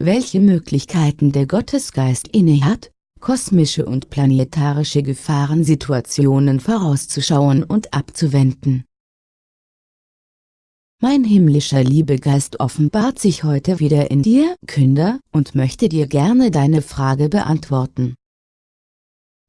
welche Möglichkeiten der Gottesgeist innehat, kosmische und planetarische Gefahrensituationen vorauszuschauen und abzuwenden. Mein himmlischer Liebegeist offenbart sich heute wieder in dir, Künder, und möchte dir gerne deine Frage beantworten.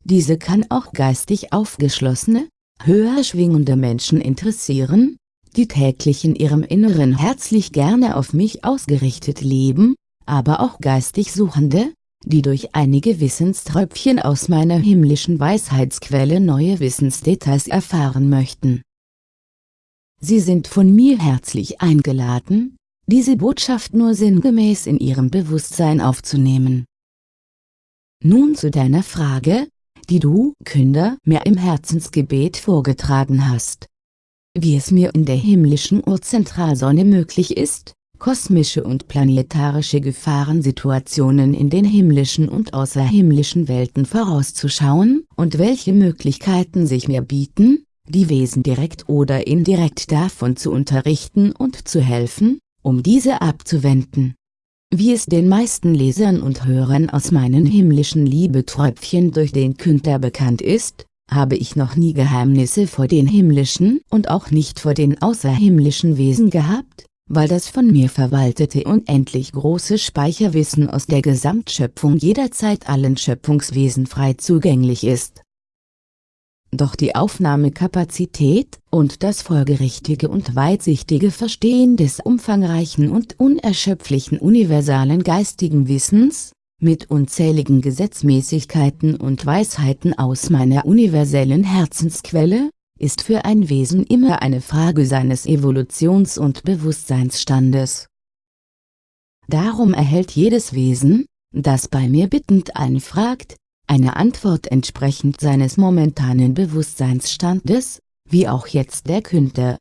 Diese kann auch geistig aufgeschlossene, höher schwingende Menschen interessieren, die täglich in ihrem Inneren herzlich gerne auf mich ausgerichtet leben, aber auch geistig Suchende, die durch einige Wissenströpfchen aus meiner himmlischen Weisheitsquelle neue Wissensdetails erfahren möchten. Sie sind von mir herzlich eingeladen, diese Botschaft nur sinngemäß in ihrem Bewusstsein aufzunehmen. Nun zu deiner Frage, die du, Künder, mir im Herzensgebet vorgetragen hast. Wie es mir in der himmlischen Urzentralsonne möglich ist, kosmische und planetarische Gefahrensituationen in den himmlischen und außerhimmlischen Welten vorauszuschauen, und welche Möglichkeiten sich mir bieten, die Wesen direkt oder indirekt davon zu unterrichten und zu helfen, um diese abzuwenden. Wie es den meisten Lesern und Hörern aus meinen himmlischen Liebeträubchen durch den Künder bekannt ist, habe ich noch nie Geheimnisse vor den himmlischen und auch nicht vor den außerhimmlischen Wesen gehabt, weil das von mir verwaltete unendlich große Speicherwissen aus der Gesamtschöpfung jederzeit allen Schöpfungswesen frei zugänglich ist. Doch die Aufnahmekapazität und das folgerichtige und weitsichtige Verstehen des umfangreichen und unerschöpflichen universalen geistigen Wissens, mit unzähligen Gesetzmäßigkeiten und Weisheiten aus meiner universellen Herzensquelle, ist für ein Wesen immer eine Frage seines Evolutions- und Bewusstseinsstandes. Darum erhält jedes Wesen, das bei mir bittend einfragt, eine Antwort entsprechend seines momentanen Bewusstseinsstandes, wie auch jetzt der Künder.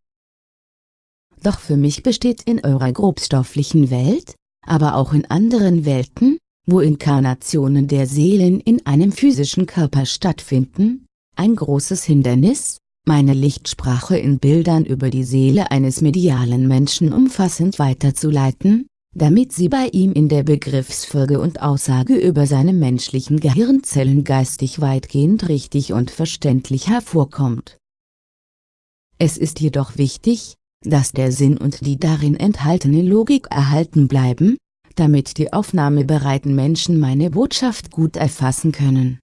Doch für mich besteht in eurer grobstofflichen Welt, aber auch in anderen Welten, wo Inkarnationen der Seelen in einem physischen Körper stattfinden, ein großes Hindernis, meine Lichtsprache in Bildern über die Seele eines medialen Menschen umfassend weiterzuleiten, damit sie bei ihm in der Begriffsfolge und Aussage über seine menschlichen Gehirnzellen geistig weitgehend richtig und verständlich hervorkommt. Es ist jedoch wichtig, dass der Sinn und die darin enthaltene Logik erhalten bleiben, damit die aufnahmebereiten Menschen meine Botschaft gut erfassen können.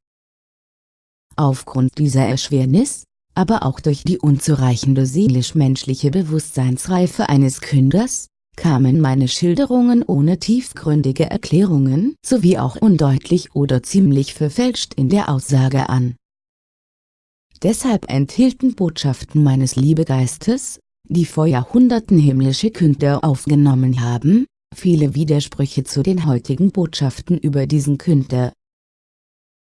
Aufgrund dieser Erschwernis, aber auch durch die unzureichende seelisch-menschliche Bewusstseinsreife eines Künders, kamen meine Schilderungen ohne tiefgründige Erklärungen sowie auch undeutlich oder ziemlich verfälscht in der Aussage an. Deshalb enthielten Botschaften meines Liebegeistes, die vor Jahrhunderten himmlische Künder aufgenommen haben, viele Widersprüche zu den heutigen Botschaften über diesen Künder.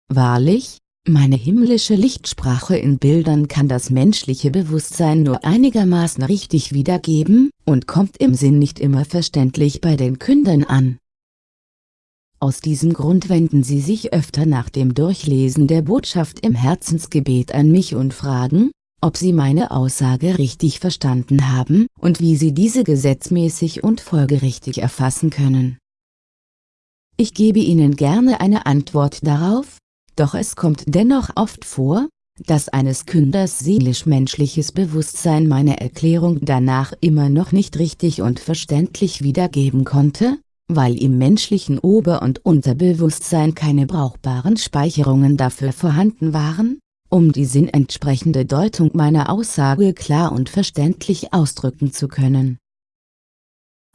Wahrlich, meine himmlische Lichtsprache in Bildern kann das menschliche Bewusstsein nur einigermaßen richtig wiedergeben, und kommt im Sinn nicht immer verständlich bei den Kündern an. Aus diesem Grund wenden sie sich öfter nach dem Durchlesen der Botschaft im Herzensgebet an mich und fragen, ob sie meine Aussage richtig verstanden haben und wie sie diese gesetzmäßig und folgerichtig erfassen können. Ich gebe Ihnen gerne eine Antwort darauf, doch es kommt dennoch oft vor, dass eines Künders seelisch-menschliches Bewusstsein meine Erklärung danach immer noch nicht richtig und verständlich wiedergeben konnte, weil im menschlichen Ober- und Unterbewusstsein keine brauchbaren Speicherungen dafür vorhanden waren, um die sinnentsprechende Deutung meiner Aussage klar und verständlich ausdrücken zu können.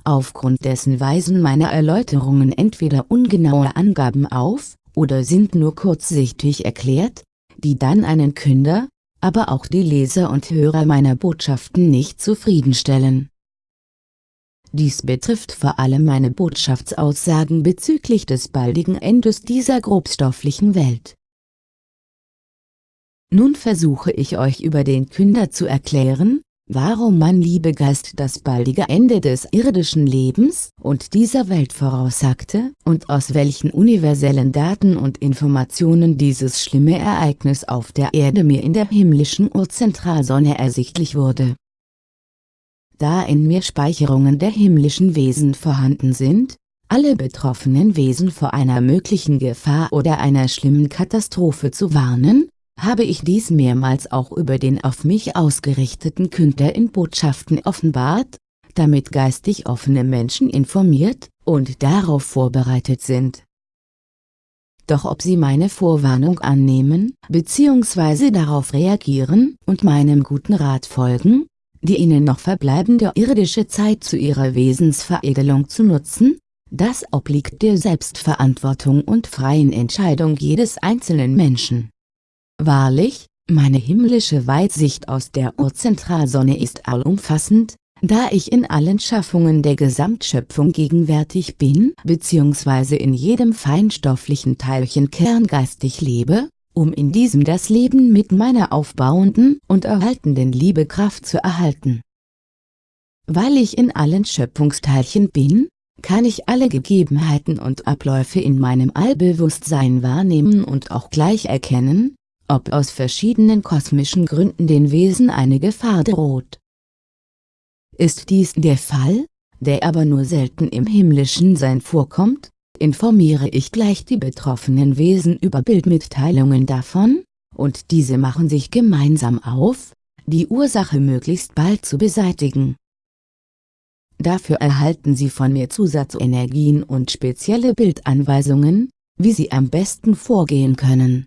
Aufgrund dessen weisen meine Erläuterungen entweder ungenaue Angaben auf, oder sind nur kurzsichtig erklärt, die dann einen Künder, aber auch die Leser und Hörer meiner Botschaften nicht zufriedenstellen. Dies betrifft vor allem meine Botschaftsaussagen bezüglich des baldigen Endes dieser grobstofflichen Welt. Nun versuche ich euch über den Künder zu erklären, warum mein Liebegeist das baldige Ende des irdischen Lebens und dieser Welt voraussagte und aus welchen universellen Daten und Informationen dieses schlimme Ereignis auf der Erde mir in der himmlischen Urzentralsonne ersichtlich wurde. Da in mir Speicherungen der himmlischen Wesen vorhanden sind, alle betroffenen Wesen vor einer möglichen Gefahr oder einer schlimmen Katastrophe zu warnen, habe ich dies mehrmals auch über den auf mich ausgerichteten Künder in Botschaften offenbart, damit geistig offene Menschen informiert und darauf vorbereitet sind. Doch ob sie meine Vorwarnung annehmen bzw. darauf reagieren und meinem guten Rat folgen, die ihnen noch verbleibende irdische Zeit zu ihrer Wesensveredelung zu nutzen, das obliegt der Selbstverantwortung und freien Entscheidung jedes einzelnen Menschen. Wahrlich, meine himmlische Weitsicht aus der Urzentralsonne ist allumfassend, da ich in allen Schaffungen der Gesamtschöpfung gegenwärtig bin bzw. in jedem feinstofflichen Teilchen kerngeistig lebe, um in diesem das Leben mit meiner aufbauenden und erhaltenden Liebekraft zu erhalten. Weil ich in allen Schöpfungsteilchen bin, kann ich alle Gegebenheiten und Abläufe in meinem Allbewusstsein wahrnehmen und auch gleich erkennen, ob aus verschiedenen kosmischen Gründen den Wesen eine Gefahr droht. Ist dies der Fall, der aber nur selten im himmlischen Sein vorkommt, informiere ich gleich die betroffenen Wesen über Bildmitteilungen davon, und diese machen sich gemeinsam auf, die Ursache möglichst bald zu beseitigen. Dafür erhalten sie von mir Zusatzenergien und spezielle Bildanweisungen, wie sie am besten vorgehen können.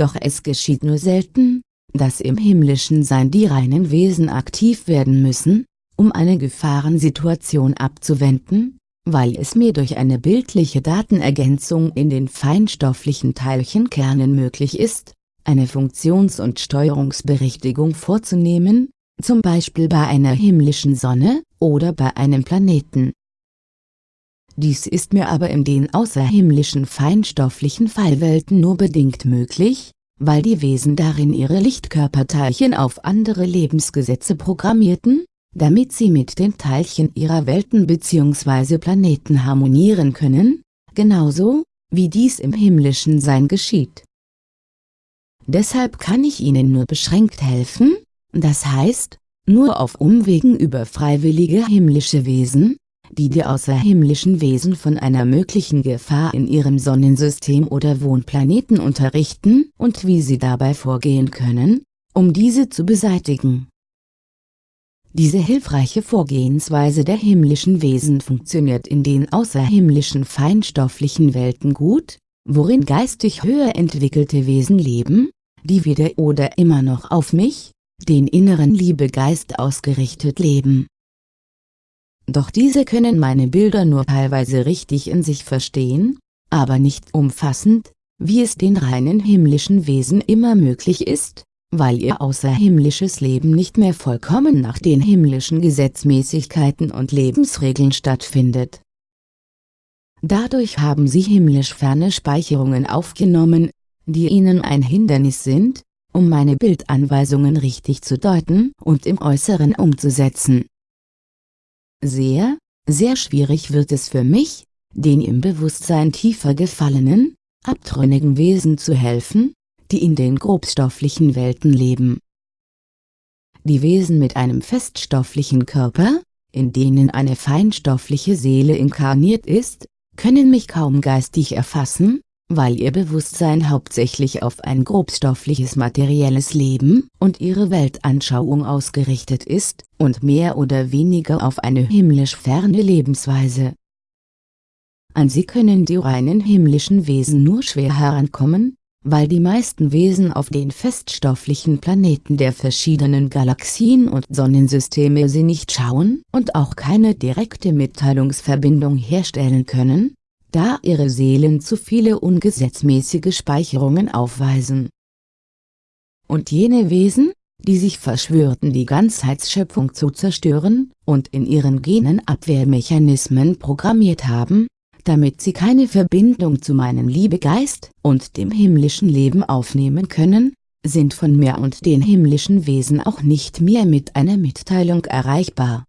Doch es geschieht nur selten, dass im himmlischen Sein die reinen Wesen aktiv werden müssen, um eine Gefahrensituation abzuwenden, weil es mir durch eine bildliche Datenergänzung in den feinstofflichen Teilchenkernen möglich ist, eine Funktions- und Steuerungsberichtigung vorzunehmen, zum Beispiel bei einer himmlischen Sonne oder bei einem Planeten. Dies ist mir aber in den außerhimmlischen feinstofflichen Fallwelten nur bedingt möglich, weil die Wesen darin ihre Lichtkörperteilchen auf andere Lebensgesetze programmierten, damit sie mit den Teilchen ihrer Welten bzw. Planeten harmonieren können, genauso, wie dies im himmlischen Sein geschieht. Deshalb kann ich ihnen nur beschränkt helfen, das heißt, nur auf Umwegen über freiwillige himmlische Wesen, die die außerhimmlischen Wesen von einer möglichen Gefahr in ihrem Sonnensystem oder Wohnplaneten unterrichten und wie sie dabei vorgehen können, um diese zu beseitigen. Diese hilfreiche Vorgehensweise der himmlischen Wesen funktioniert in den außerhimmlischen feinstofflichen Welten gut, worin geistig höher entwickelte Wesen leben, die wieder oder immer noch auf mich, den inneren Liebegeist ausgerichtet leben. Doch diese können meine Bilder nur teilweise richtig in sich verstehen, aber nicht umfassend, wie es den reinen himmlischen Wesen immer möglich ist, weil ihr außerhimmlisches Leben nicht mehr vollkommen nach den himmlischen Gesetzmäßigkeiten und Lebensregeln stattfindet. Dadurch haben sie himmlisch ferne Speicherungen aufgenommen, die ihnen ein Hindernis sind, um meine Bildanweisungen richtig zu deuten und im Äußeren umzusetzen. Sehr, sehr schwierig wird es für mich, den im Bewusstsein tiefer gefallenen, abtrünnigen Wesen zu helfen, die in den grobstofflichen Welten leben. Die Wesen mit einem feststofflichen Körper, in denen eine feinstoffliche Seele inkarniert ist, können mich kaum geistig erfassen, weil ihr Bewusstsein hauptsächlich auf ein grobstoffliches materielles Leben und ihre Weltanschauung ausgerichtet ist, und mehr oder weniger auf eine himmlisch ferne Lebensweise. An sie können die reinen himmlischen Wesen nur schwer herankommen, weil die meisten Wesen auf den feststofflichen Planeten der verschiedenen Galaxien und Sonnensysteme sie nicht schauen und auch keine direkte Mitteilungsverbindung herstellen können, da ihre Seelen zu viele ungesetzmäßige Speicherungen aufweisen. Und jene Wesen, die sich verschwörten die Ganzheitsschöpfung zu zerstören, und in ihren Genen Abwehrmechanismen programmiert haben, damit sie keine Verbindung zu meinem Liebegeist und dem himmlischen Leben aufnehmen können, sind von mir und den himmlischen Wesen auch nicht mehr mit einer Mitteilung erreichbar.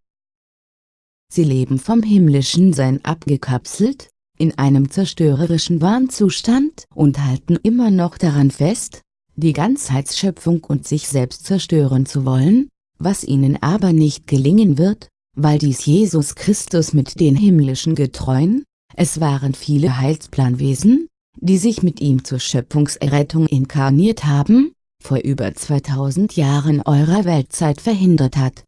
Sie leben vom himmlischen Sein abgekapselt, in einem zerstörerischen Wahnzustand und halten immer noch daran fest, die Ganzheitsschöpfung und sich selbst zerstören zu wollen, was ihnen aber nicht gelingen wird, weil dies Jesus Christus mit den himmlischen Getreuen, es waren viele Heilsplanwesen, die sich mit ihm zur Schöpfungserrettung inkarniert haben, vor über 2000 Jahren eurer Weltzeit verhindert hat.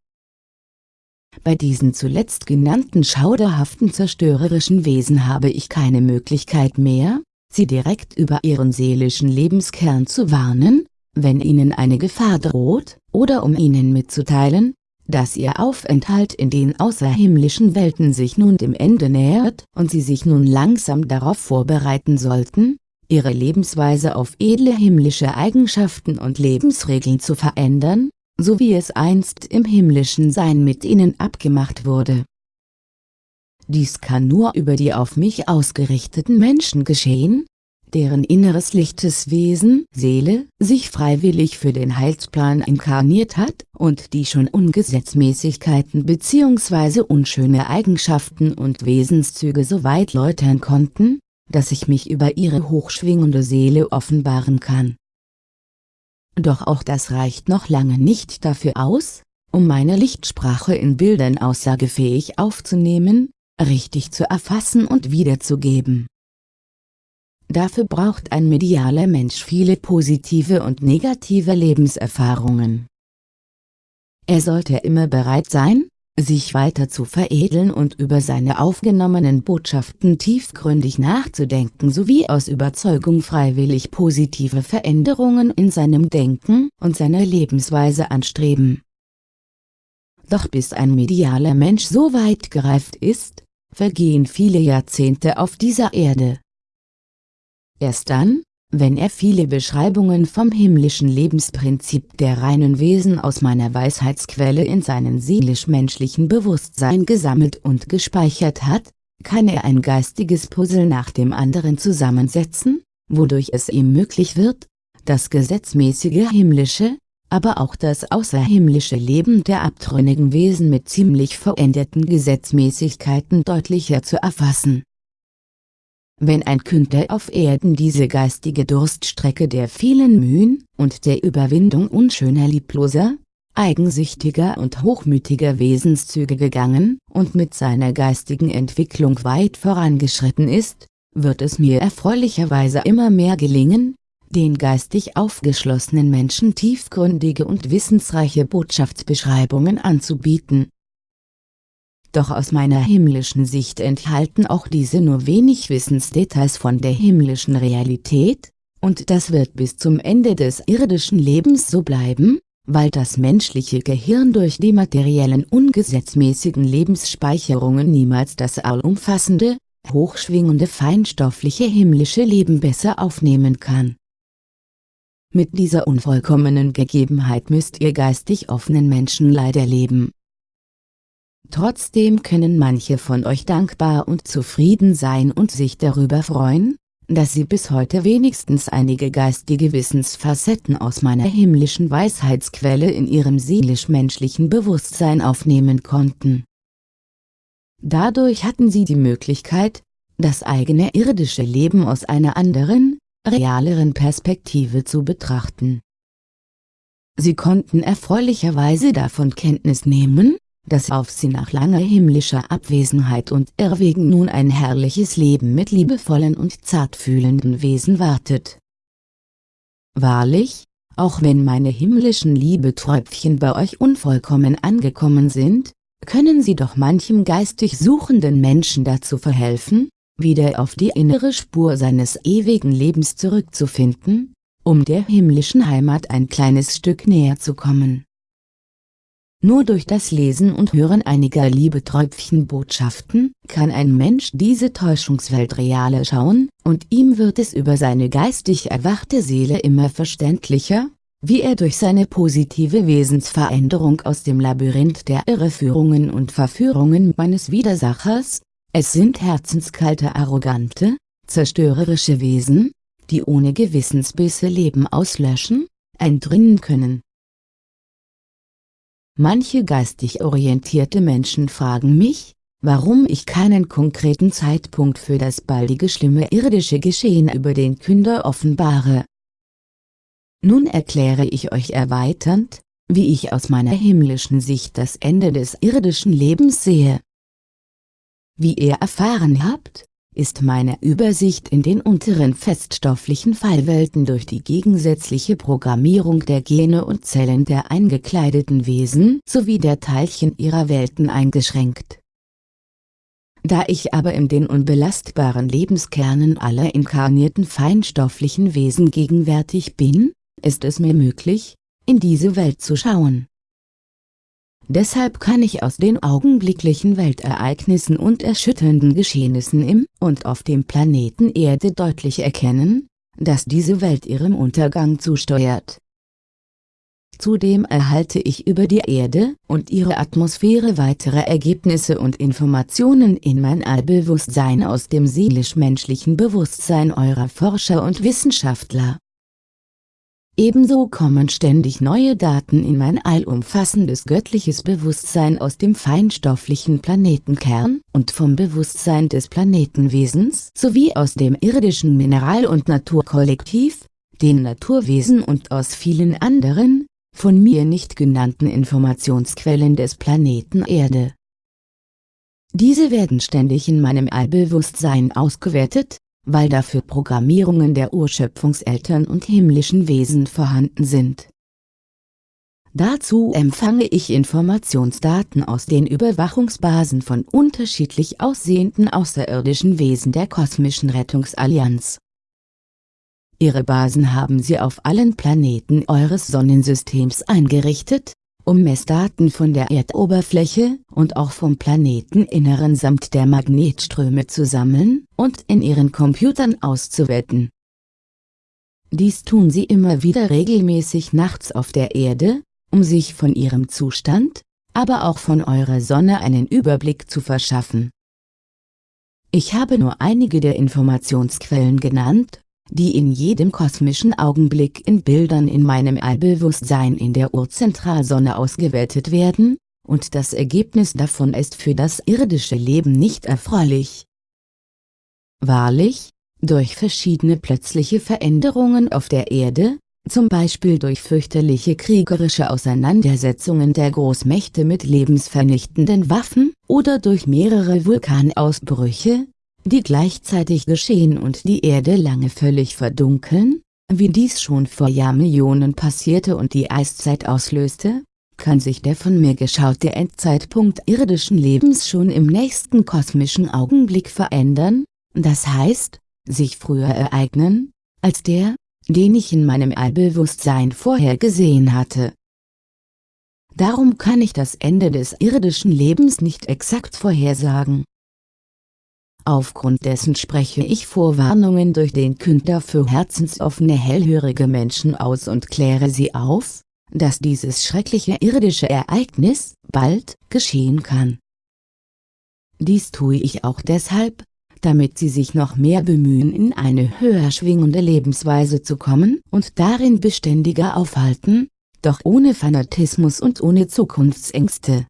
Bei diesen zuletzt genannten schauderhaften zerstörerischen Wesen habe ich keine Möglichkeit mehr, sie direkt über ihren seelischen Lebenskern zu warnen, wenn ihnen eine Gefahr droht, oder um ihnen mitzuteilen, dass ihr Aufenthalt in den außerhimmlischen Welten sich nun dem Ende nähert und sie sich nun langsam darauf vorbereiten sollten, ihre Lebensweise auf edle himmlische Eigenschaften und Lebensregeln zu verändern, so wie es einst im himmlischen Sein mit ihnen abgemacht wurde. Dies kann nur über die auf mich ausgerichteten Menschen geschehen, deren inneres lichtes Wesen, Seele, sich freiwillig für den Heilsplan inkarniert hat und die schon Ungesetzmäßigkeiten bzw. unschöne Eigenschaften und Wesenszüge so weit läutern konnten, dass ich mich über ihre hochschwingende Seele offenbaren kann. Doch auch das reicht noch lange nicht dafür aus, um meine Lichtsprache in Bildern aussagefähig aufzunehmen, richtig zu erfassen und wiederzugeben. Dafür braucht ein medialer Mensch viele positive und negative Lebenserfahrungen. Er sollte immer bereit sein, sich weiter zu veredeln und über seine aufgenommenen Botschaften tiefgründig nachzudenken sowie aus Überzeugung freiwillig positive Veränderungen in seinem Denken und seiner Lebensweise anstreben. Doch bis ein medialer Mensch so weit gereift ist, vergehen viele Jahrzehnte auf dieser Erde. Erst dann, wenn er viele Beschreibungen vom himmlischen Lebensprinzip der reinen Wesen aus meiner Weisheitsquelle in seinen seelisch-menschlichen Bewusstsein gesammelt und gespeichert hat, kann er ein geistiges Puzzle nach dem anderen zusammensetzen, wodurch es ihm möglich wird, das gesetzmäßige himmlische, aber auch das außerhimmlische Leben der abtrünnigen Wesen mit ziemlich veränderten Gesetzmäßigkeiten deutlicher zu erfassen. Wenn ein Künder auf Erden diese geistige Durststrecke der vielen Mühen und der Überwindung unschöner liebloser, eigensüchtiger und hochmütiger Wesenszüge gegangen und mit seiner geistigen Entwicklung weit vorangeschritten ist, wird es mir erfreulicherweise immer mehr gelingen, den geistig aufgeschlossenen Menschen tiefgründige und wissensreiche Botschaftsbeschreibungen anzubieten, doch aus meiner himmlischen Sicht enthalten auch diese nur wenig Wissensdetails von der himmlischen Realität, und das wird bis zum Ende des irdischen Lebens so bleiben, weil das menschliche Gehirn durch die materiellen ungesetzmäßigen Lebensspeicherungen niemals das allumfassende, hochschwingende feinstoffliche himmlische Leben besser aufnehmen kann. Mit dieser unvollkommenen Gegebenheit müsst ihr geistig offenen Menschen leider leben. Trotzdem können manche von euch dankbar und zufrieden sein und sich darüber freuen, dass sie bis heute wenigstens einige geistige Wissensfacetten aus meiner himmlischen Weisheitsquelle in ihrem seelisch-menschlichen Bewusstsein aufnehmen konnten. Dadurch hatten sie die Möglichkeit, das eigene irdische Leben aus einer anderen, realeren Perspektive zu betrachten. Sie konnten erfreulicherweise davon Kenntnis nehmen, dass auf sie nach langer himmlischer Abwesenheit und Irrwegen nun ein herrliches Leben mit liebevollen und zartfühlenden Wesen wartet. Wahrlich, auch wenn meine himmlischen Liebeträubchen bei euch unvollkommen angekommen sind, können sie doch manchem geistig suchenden Menschen dazu verhelfen, wieder auf die innere Spur seines ewigen Lebens zurückzufinden, um der himmlischen Heimat ein kleines Stück näher zu kommen. Nur durch das Lesen und Hören einiger Liebeträubchen-Botschaften kann ein Mensch diese Täuschungswelt reale schauen, und ihm wird es über seine geistig erwachte Seele immer verständlicher, wie er durch seine positive Wesensveränderung aus dem Labyrinth der Irreführungen und Verführungen meines Widersachers, es sind herzenskalte arrogante, zerstörerische Wesen, die ohne Gewissensbisse Leben auslöschen, eindringen können Manche geistig orientierte Menschen fragen mich, warum ich keinen konkreten Zeitpunkt für das baldige schlimme irdische Geschehen über den Künder offenbare. Nun erkläre ich euch erweiternd, wie ich aus meiner himmlischen Sicht das Ende des irdischen Lebens sehe. Wie ihr erfahren habt, ist meine Übersicht in den unteren feststofflichen Fallwelten durch die gegensätzliche Programmierung der Gene und Zellen der eingekleideten Wesen sowie der Teilchen ihrer Welten eingeschränkt. Da ich aber in den unbelastbaren Lebenskernen aller inkarnierten feinstofflichen Wesen gegenwärtig bin, ist es mir möglich, in diese Welt zu schauen. Deshalb kann ich aus den augenblicklichen Weltereignissen und erschütternden Geschehnissen im und auf dem Planeten Erde deutlich erkennen, dass diese Welt ihrem Untergang zusteuert. Zudem erhalte ich über die Erde und ihre Atmosphäre weitere Ergebnisse und Informationen in mein Allbewusstsein aus dem seelisch-menschlichen Bewusstsein eurer Forscher und Wissenschaftler. Ebenso kommen ständig neue Daten in mein allumfassendes göttliches Bewusstsein aus dem feinstofflichen Planetenkern und vom Bewusstsein des Planetenwesens sowie aus dem irdischen Mineral- und Naturkollektiv, den Naturwesen und aus vielen anderen, von mir nicht genannten Informationsquellen des Planeten Erde. Diese werden ständig in meinem Allbewusstsein ausgewertet, weil dafür Programmierungen der Urschöpfungseltern und himmlischen Wesen vorhanden sind. Dazu empfange ich Informationsdaten aus den Überwachungsbasen von unterschiedlich aussehenden außerirdischen Wesen der Kosmischen Rettungsallianz. Ihre Basen haben sie auf allen Planeten eures Sonnensystems eingerichtet, um Messdaten von der Erdoberfläche und auch vom Planeteninneren samt der Magnetströme zu sammeln und in ihren Computern auszuwerten. Dies tun sie immer wieder regelmäßig nachts auf der Erde, um sich von ihrem Zustand, aber auch von eurer Sonne einen Überblick zu verschaffen. Ich habe nur einige der Informationsquellen genannt, die in jedem kosmischen Augenblick in Bildern in meinem Allbewusstsein in der Urzentralsonne ausgewertet werden, und das Ergebnis davon ist für das irdische Leben nicht erfreulich. Wahrlich, durch verschiedene plötzliche Veränderungen auf der Erde, zum Beispiel durch fürchterliche kriegerische Auseinandersetzungen der Großmächte mit lebensvernichtenden Waffen, oder durch mehrere Vulkanausbrüche, die gleichzeitig geschehen und die Erde lange völlig verdunkeln, wie dies schon vor Jahrmillionen passierte und die Eiszeit auslöste, kann sich der von mir geschaute Endzeitpunkt irdischen Lebens schon im nächsten kosmischen Augenblick verändern, das heißt, sich früher ereignen, als der, den ich in meinem Allbewusstsein vorher gesehen hatte. Darum kann ich das Ende des irdischen Lebens nicht exakt vorhersagen. Aufgrund dessen spreche ich Vorwarnungen durch den Künder für herzensoffene hellhörige Menschen aus und kläre sie auf, dass dieses schreckliche irdische Ereignis bald geschehen kann. Dies tue ich auch deshalb, damit sie sich noch mehr bemühen in eine höher schwingende Lebensweise zu kommen und darin beständiger aufhalten, doch ohne Fanatismus und ohne Zukunftsängste.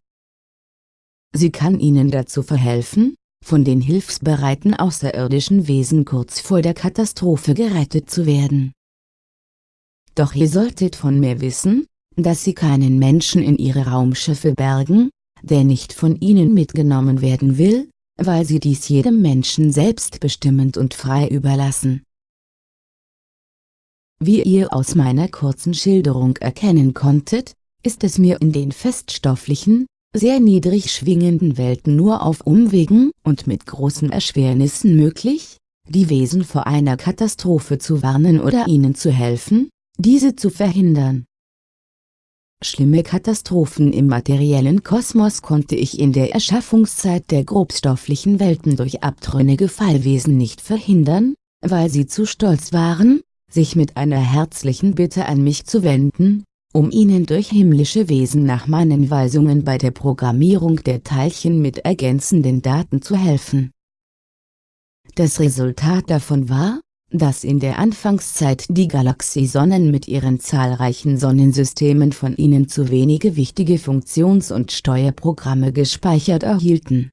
Sie kann ihnen dazu verhelfen, von den hilfsbereiten außerirdischen Wesen kurz vor der Katastrophe gerettet zu werden. Doch ihr solltet von mir wissen, dass sie keinen Menschen in ihre Raumschiffe bergen, der nicht von ihnen mitgenommen werden will, weil sie dies jedem Menschen selbstbestimmend und frei überlassen. Wie ihr aus meiner kurzen Schilderung erkennen konntet, ist es mir in den feststofflichen, sehr niedrig schwingenden Welten nur auf Umwegen und mit großen Erschwernissen möglich, die Wesen vor einer Katastrophe zu warnen oder ihnen zu helfen, diese zu verhindern. Schlimme Katastrophen im materiellen Kosmos konnte ich in der Erschaffungszeit der grobstofflichen Welten durch abtrünnige Fallwesen nicht verhindern, weil sie zu stolz waren, sich mit einer herzlichen Bitte an mich zu wenden, um ihnen durch himmlische Wesen nach meinen Weisungen bei der Programmierung der Teilchen mit ergänzenden Daten zu helfen. Das Resultat davon war, dass in der Anfangszeit die Galaxiesonnen mit ihren zahlreichen Sonnensystemen von ihnen zu wenige wichtige Funktions- und Steuerprogramme gespeichert erhielten.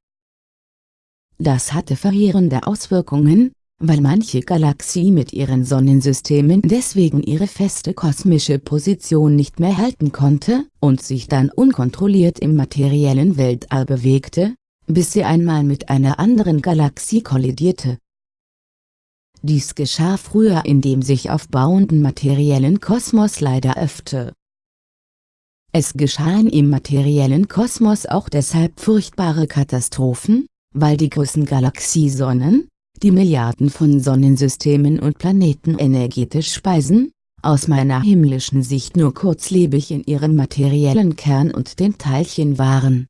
Das hatte verheerende Auswirkungen, weil manche Galaxie mit ihren Sonnensystemen deswegen ihre feste kosmische Position nicht mehr halten konnte, und sich dann unkontrolliert im materiellen Weltall bewegte, bis sie einmal mit einer anderen Galaxie kollidierte. Dies geschah früher in dem sich aufbauenden materiellen Kosmos leider öfter. Es geschahen im materiellen Kosmos auch deshalb furchtbare Katastrophen, weil die großen Galaxiesonnen, die Milliarden von Sonnensystemen und Planeten energetisch speisen, aus meiner himmlischen Sicht nur kurzlebig in ihrem materiellen Kern und den Teilchen waren.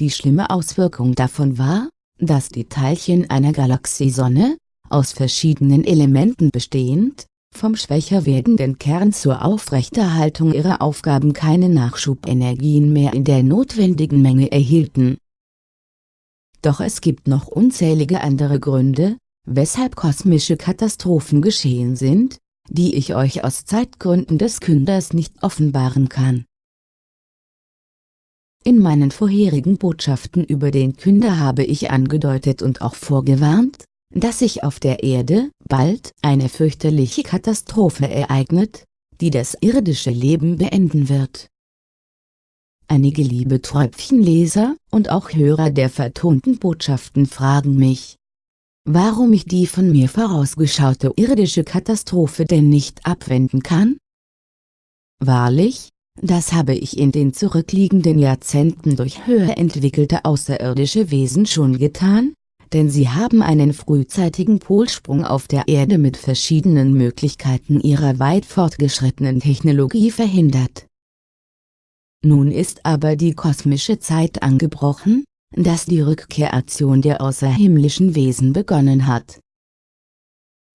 Die schlimme Auswirkung davon war, dass die Teilchen einer Galaxiesonne, aus verschiedenen Elementen bestehend, vom schwächer werdenden Kern zur Aufrechterhaltung ihrer Aufgaben keine Nachschubenergien mehr in der notwendigen Menge erhielten doch es gibt noch unzählige andere Gründe, weshalb kosmische Katastrophen geschehen sind, die ich euch aus Zeitgründen des Künders nicht offenbaren kann. In meinen vorherigen Botschaften über den Künder habe ich angedeutet und auch vorgewarnt, dass sich auf der Erde bald eine fürchterliche Katastrophe ereignet, die das irdische Leben beenden wird. Einige liebe Tröpfchenleser und auch Hörer der vertonten Botschaften fragen mich, warum ich die von mir vorausgeschaute irdische Katastrophe denn nicht abwenden kann? Wahrlich, das habe ich in den zurückliegenden Jahrzehnten durch höher entwickelte außerirdische Wesen schon getan, denn sie haben einen frühzeitigen Polsprung auf der Erde mit verschiedenen Möglichkeiten ihrer weit fortgeschrittenen Technologie verhindert. Nun ist aber die kosmische Zeit angebrochen, dass die Rückkehraktion der außerhimmlischen Wesen begonnen hat.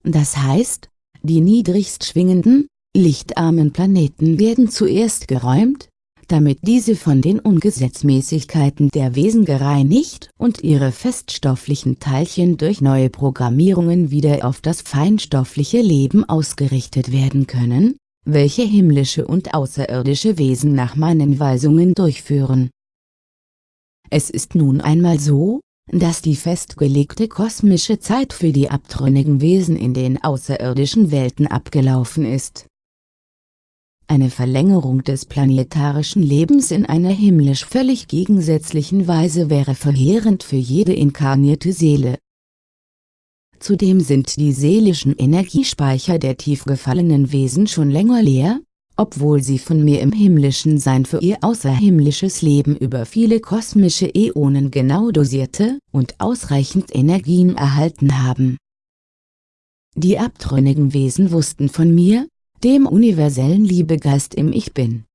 Das heißt, die niedrigst schwingenden, lichtarmen Planeten werden zuerst geräumt, damit diese von den Ungesetzmäßigkeiten der Wesen gereinigt und ihre feststofflichen Teilchen durch neue Programmierungen wieder auf das feinstoffliche Leben ausgerichtet werden können, welche himmlische und außerirdische Wesen nach meinen Weisungen durchführen. Es ist nun einmal so, dass die festgelegte kosmische Zeit für die abtrünnigen Wesen in den außerirdischen Welten abgelaufen ist. Eine Verlängerung des planetarischen Lebens in einer himmlisch völlig gegensätzlichen Weise wäre verheerend für jede inkarnierte Seele. Zudem sind die seelischen Energiespeicher der tief gefallenen Wesen schon länger leer, obwohl sie von mir im himmlischen Sein für ihr außerhimmlisches Leben über viele kosmische Äonen genau dosierte und ausreichend Energien erhalten haben. Die abtrünnigen Wesen wussten von mir, dem universellen Liebegeist im Ich Bin.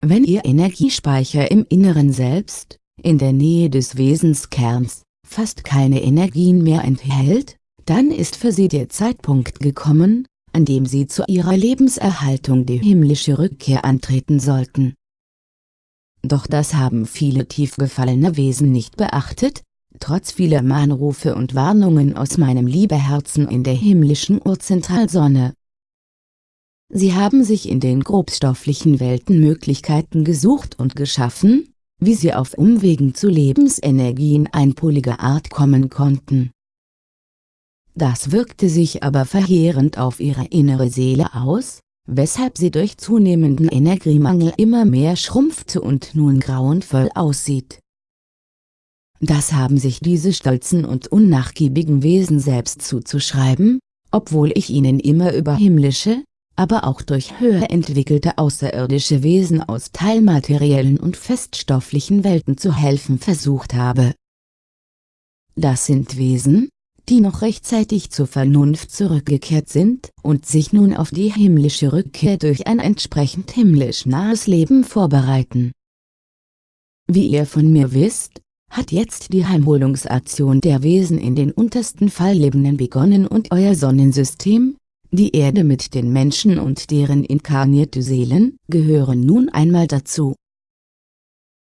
Wenn ihr Energiespeicher im Inneren Selbst, in der Nähe des Wesenskerns, fast keine Energien mehr enthält, dann ist für sie der Zeitpunkt gekommen, an dem sie zu ihrer Lebenserhaltung die himmlische Rückkehr antreten sollten. Doch das haben viele tief gefallene Wesen nicht beachtet, trotz vieler Mahnrufe und Warnungen aus meinem Liebeherzen in der himmlischen Urzentralsonne. Sie haben sich in den grobstofflichen Welten Möglichkeiten gesucht und geschaffen, wie sie auf Umwegen zu Lebensenergien einpoliger Art kommen konnten. Das wirkte sich aber verheerend auf ihre innere Seele aus, weshalb sie durch zunehmenden Energiemangel immer mehr schrumpfte und nun grauenvoll aussieht. Das haben sich diese stolzen und unnachgiebigen Wesen selbst zuzuschreiben, obwohl ich ihnen immer über himmlische, aber auch durch höher entwickelte außerirdische Wesen aus teilmateriellen und feststofflichen Welten zu helfen versucht habe. Das sind Wesen, die noch rechtzeitig zur Vernunft zurückgekehrt sind und sich nun auf die himmlische Rückkehr durch ein entsprechend himmlisch nahes Leben vorbereiten. Wie ihr von mir wisst, hat jetzt die Heimholungsaktion der Wesen in den untersten Falllebenden begonnen und euer Sonnensystem, die Erde mit den Menschen und deren inkarnierte Seelen, gehören nun einmal dazu.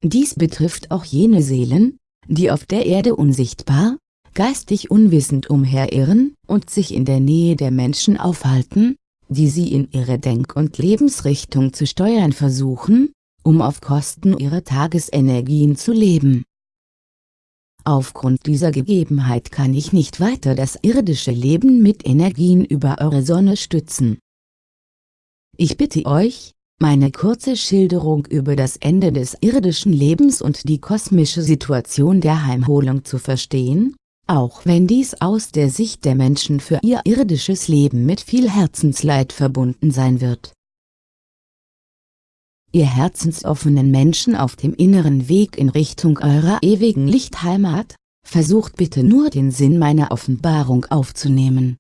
Dies betrifft auch jene Seelen, die auf der Erde unsichtbar, geistig unwissend umherirren und sich in der Nähe der Menschen aufhalten, die sie in ihre Denk- und Lebensrichtung zu steuern versuchen, um auf Kosten ihrer Tagesenergien zu leben. Aufgrund dieser Gegebenheit kann ich nicht weiter das irdische Leben mit Energien über eure Sonne stützen. Ich bitte euch, meine kurze Schilderung über das Ende des irdischen Lebens und die kosmische Situation der Heimholung zu verstehen, auch wenn dies aus der Sicht der Menschen für ihr irdisches Leben mit viel Herzensleid verbunden sein wird. Ihr herzensoffenen Menschen auf dem inneren Weg in Richtung eurer ewigen Lichtheimat, versucht bitte nur den Sinn meiner Offenbarung aufzunehmen.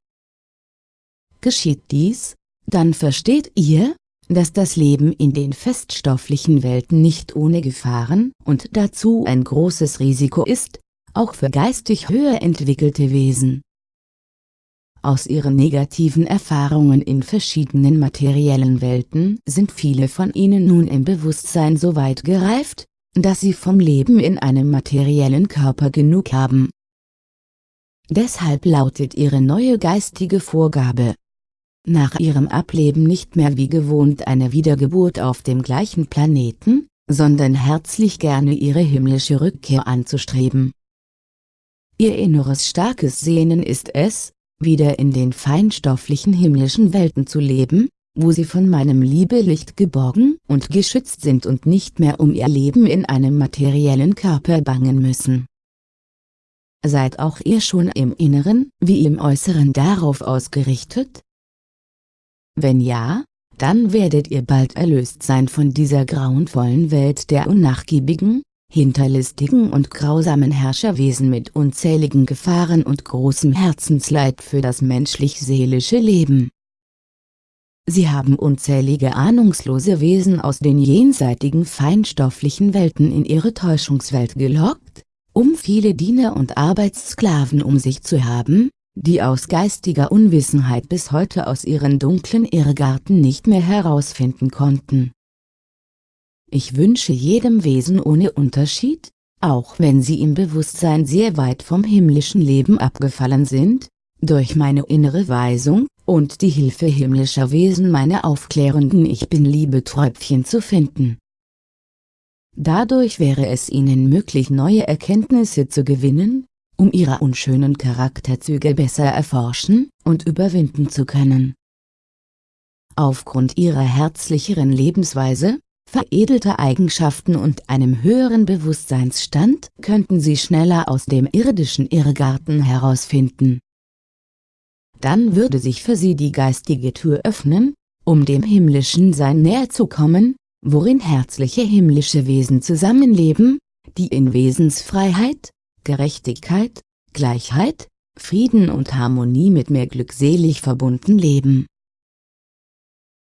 Geschieht dies, dann versteht ihr, dass das Leben in den feststofflichen Welten nicht ohne Gefahren und dazu ein großes Risiko ist, auch für geistig höher entwickelte Wesen. Aus ihren negativen Erfahrungen in verschiedenen materiellen Welten sind viele von ihnen nun im Bewusstsein so weit gereift, dass sie vom Leben in einem materiellen Körper genug haben. Deshalb lautet ihre neue geistige Vorgabe, nach ihrem Ableben nicht mehr wie gewohnt eine Wiedergeburt auf dem gleichen Planeten, sondern herzlich gerne ihre himmlische Rückkehr anzustreben. Ihr inneres starkes Sehnen ist es, wieder in den feinstofflichen himmlischen Welten zu leben, wo sie von meinem Liebelicht geborgen und geschützt sind und nicht mehr um ihr Leben in einem materiellen Körper bangen müssen. Seid auch ihr schon im Inneren, wie im Äußeren darauf ausgerichtet? Wenn ja, dann werdet ihr bald erlöst sein von dieser grauenvollen Welt der unnachgiebigen, hinterlistigen und grausamen Herrscherwesen mit unzähligen Gefahren und großem Herzensleid für das menschlich-seelische Leben. Sie haben unzählige ahnungslose Wesen aus den jenseitigen feinstofflichen Welten in ihre Täuschungswelt gelockt, um viele Diener und Arbeitssklaven um sich zu haben, die aus geistiger Unwissenheit bis heute aus ihren dunklen Irrgarten nicht mehr herausfinden konnten ich wünsche jedem Wesen ohne Unterschied, auch wenn sie im Bewusstsein sehr weit vom himmlischen Leben abgefallen sind, durch meine innere Weisung, und die Hilfe himmlischer Wesen meine aufklärenden Ich Bin-Liebe-Träubchen zu finden. Dadurch wäre es ihnen möglich neue Erkenntnisse zu gewinnen, um ihre unschönen Charakterzüge besser erforschen und überwinden zu können. Aufgrund ihrer herzlicheren Lebensweise, veredelte Eigenschaften und einem höheren Bewusstseinsstand könnten sie schneller aus dem irdischen Irrgarten herausfinden. Dann würde sich für sie die geistige Tür öffnen, um dem himmlischen Sein näher zu kommen, worin herzliche himmlische Wesen zusammenleben, die in Wesensfreiheit, Gerechtigkeit, Gleichheit, Frieden und Harmonie mit mir glückselig verbunden leben